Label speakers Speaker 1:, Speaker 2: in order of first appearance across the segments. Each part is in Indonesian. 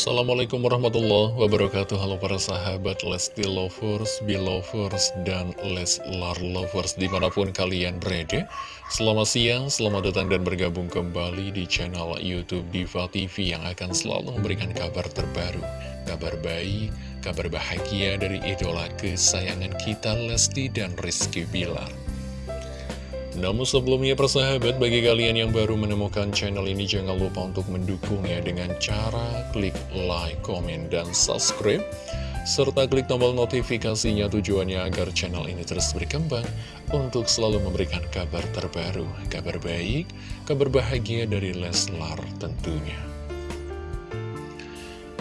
Speaker 1: Assalamualaikum warahmatullahi wabarakatuh. Halo para sahabat Lesti Lovers, Belovers, dan Leslar Lovers Di mana pun kalian berada. Selamat siang, selamat datang dan bergabung kembali di channel Youtube Diva TV Yang akan selalu memberikan kabar terbaru Kabar baik, kabar bahagia dari idola kesayangan kita Lesti dan Rizky Bilar namun sebelumnya persahabat, bagi kalian yang baru menemukan channel ini jangan lupa untuk mendukungnya dengan cara klik like, komen, dan subscribe. Serta klik tombol notifikasinya tujuannya agar channel ini terus berkembang untuk selalu memberikan kabar terbaru, kabar baik, kabar bahagia dari Leslar tentunya.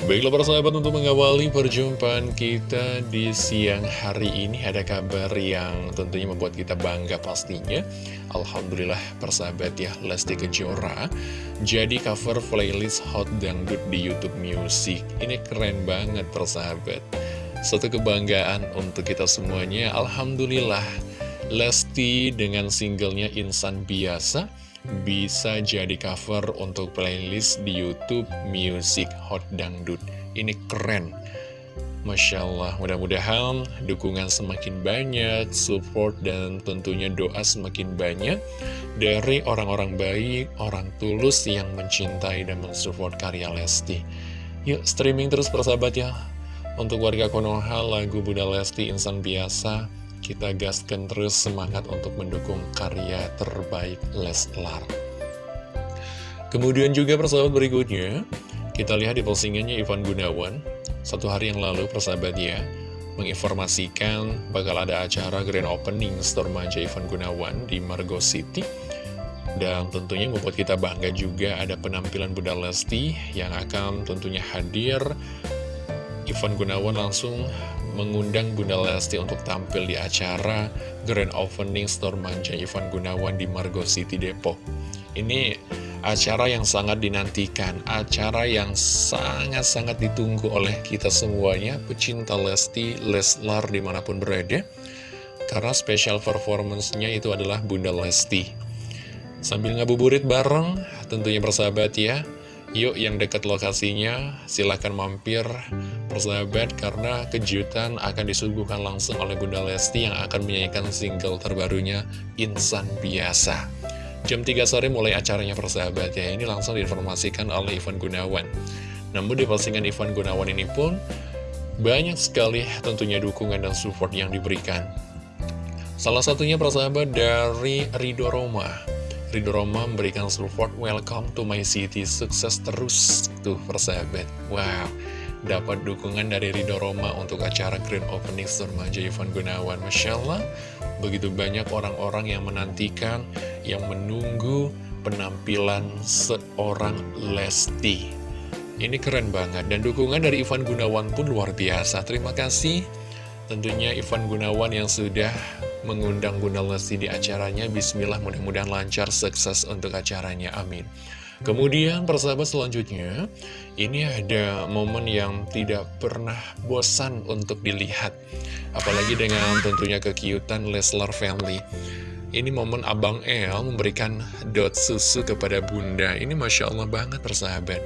Speaker 1: Baiklah para sahabat untuk mengawali perjumpaan kita di siang hari ini ada kabar yang tentunya membuat kita bangga pastinya. Alhamdulillah persahabat ya Lesti Kejora jadi cover playlist Hot Dangdut di Youtube Music. Ini keren banget persahabat Satu kebanggaan untuk kita semuanya. Alhamdulillah Lesti dengan singlenya Insan Biasa bisa jadi cover untuk playlist di Youtube Music Hot Dangdut. Ini keren. Masya Allah, mudah-mudahan dukungan semakin banyak, support dan tentunya doa semakin banyak dari orang-orang baik, orang tulus yang mencintai dan mensupport karya Lesti. Yuk streaming terus persahabat ya. Untuk warga Konoha, lagu Bunda Lesti Insan Biasa kita gaskan terus semangat untuk mendukung karya terbaik Leslar. Kemudian juga persahabat berikutnya, kita lihat di postingannya Ivan Gunawan. Satu hari yang lalu persahabat ya, menginformasikan bakal ada acara grand opening store manja Ivan Gunawan di Margo City. Dan tentunya membuat kita bangga juga ada penampilan Bunda Lesti yang akan tentunya hadir. Ivan Gunawan langsung mengundang Bunda Lesti untuk tampil di acara Grand Opening Store Manja Ivan Gunawan di Margo City Depok. Ini acara yang sangat dinantikan, acara yang sangat-sangat ditunggu oleh kita semuanya, pecinta Lesti, Leslar di mana pun berada. Karena special performance-nya itu adalah Bunda Lesti. Sambil ngabuburit bareng, tentunya bersahabat ya, Yuk yang dekat lokasinya silahkan mampir persahabat karena kejutan akan disuguhkan langsung oleh Bunda Lesti yang akan menyanyikan single terbarunya Insan Biasa. Jam 3 sore mulai acaranya persahabat ya ini langsung diinformasikan oleh Ivan Gunawan. Namun di postingan Ivan Gunawan ini pun banyak sekali tentunya dukungan dan support yang diberikan. Salah satunya persahabat dari Rido Roma. Ridho Roma memberikan support welcome to my city sukses terus tuh persahabat wow dapat dukungan dari Ridho Roma untuk acara Grand Opening Surmaja Ivan Gunawan Masya Allah begitu banyak orang-orang yang menantikan yang menunggu penampilan seorang Lesti ini keren banget dan dukungan dari Ivan Gunawan pun luar biasa terima kasih tentunya Ivan Gunawan yang sudah mengundang Bunda Lesti di acaranya. Bismillah mudah-mudahan lancar, sukses untuk acaranya. Amin. Kemudian persahabat selanjutnya, ini ada momen yang tidak pernah bosan untuk dilihat. Apalagi dengan tentunya kekiutan Leslar Family. Ini momen Abang El memberikan dot susu kepada Bunda. Ini Masya Allah banget persahabat.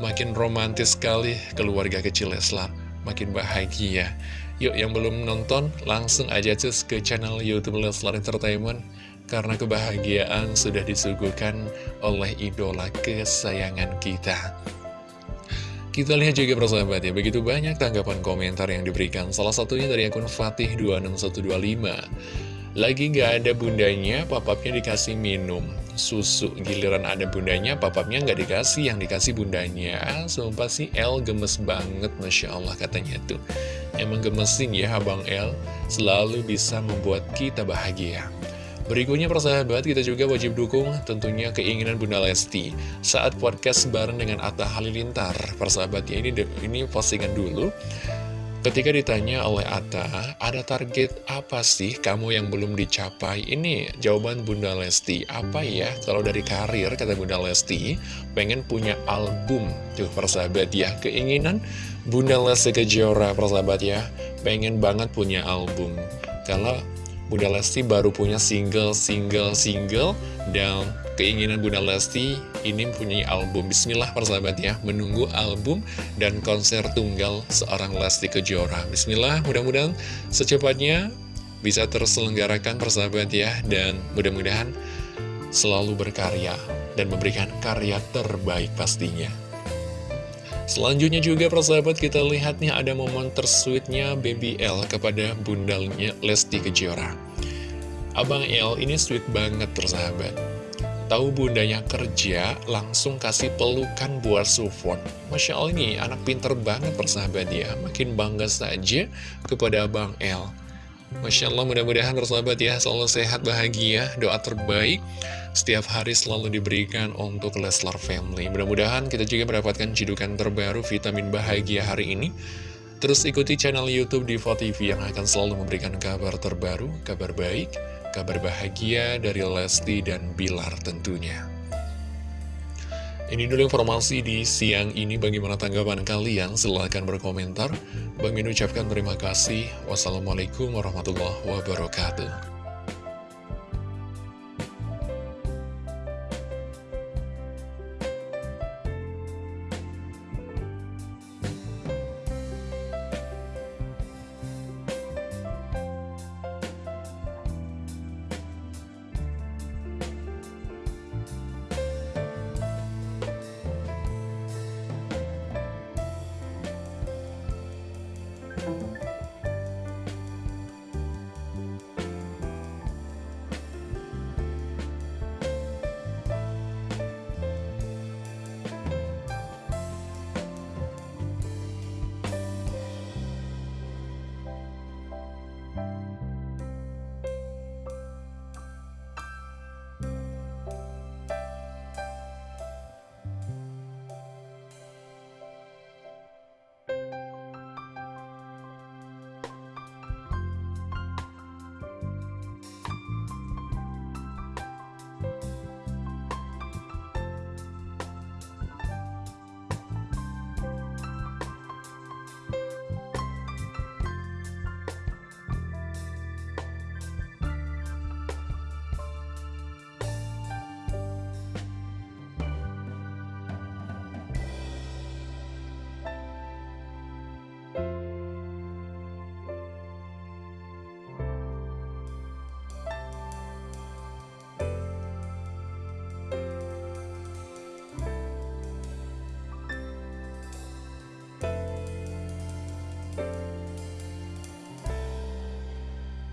Speaker 1: Makin romantis sekali keluarga kecil Leslar. Makin bahagia. Yuk yang belum nonton langsung aja cus ke channel Youtube Leslar Entertainment Karena kebahagiaan sudah disuguhkan oleh idola kesayangan kita Kita lihat juga persahabat ya Begitu banyak tanggapan komentar yang diberikan Salah satunya dari akun Fatih26125 lagi nggak ada bundanya, papapnya dikasih minum susu. Giliran ada bundanya, papapnya nggak dikasih, yang dikasih bundanya. Sumpah sih El gemes banget, Masya Allah katanya tuh. Emang gemesin ya Abang El, selalu bisa membuat kita bahagia. Berikutnya persahabat, kita juga wajib dukung tentunya keinginan Bunda Lesti saat podcast bareng dengan Atta Halilintar. Persahabat ya, ini, ini postingan dulu. Ketika ditanya oleh Atta, ada target apa sih kamu yang belum dicapai? Ini jawaban Bunda Lesti. Apa ya? Kalau dari karir, kata Bunda Lesti, pengen punya album. Tuh, persahabat ya. Keinginan Bunda Lesti Kejora, persahabat ya. Pengen banget punya album. Kalau Bunda Lesti baru punya single, single, single, dan keinginan Bunda Lesti ini mempunyai album. Bismillah persahabat ya Menunggu album dan konser tunggal seorang Lesti Kejora. Bismillah mudah-mudahan secepatnya bisa terselenggarakan persahabat ya Dan mudah-mudahan selalu berkarya dan memberikan karya terbaik pastinya Selanjutnya juga persahabat kita lihat nih ada momen tersweetnya Baby L kepada bundalnya Lesti Kejora Abang L ini sweet banget persahabat Tahu bundanya kerja, langsung kasih pelukan buat support. Masya Allah ini anak pinter banget persahabat ya. Makin bangga saja kepada Bang L. Masya Allah mudah-mudahan persahabat ya selalu sehat bahagia doa terbaik. Setiap hari selalu diberikan untuk Leslar Family. Mudah-mudahan kita juga mendapatkan cidukan terbaru vitamin bahagia hari ini. Terus ikuti channel Youtube Diva TV yang akan selalu memberikan kabar terbaru kabar baik kabar bahagia dari Lesti dan Bilar tentunya. Ini dulu informasi di siang ini bagaimana tanggapan kalian silahkan berkomentar. Bang Min ucapkan terima kasih. Wassalamualaikum warahmatullahi wabarakatuh.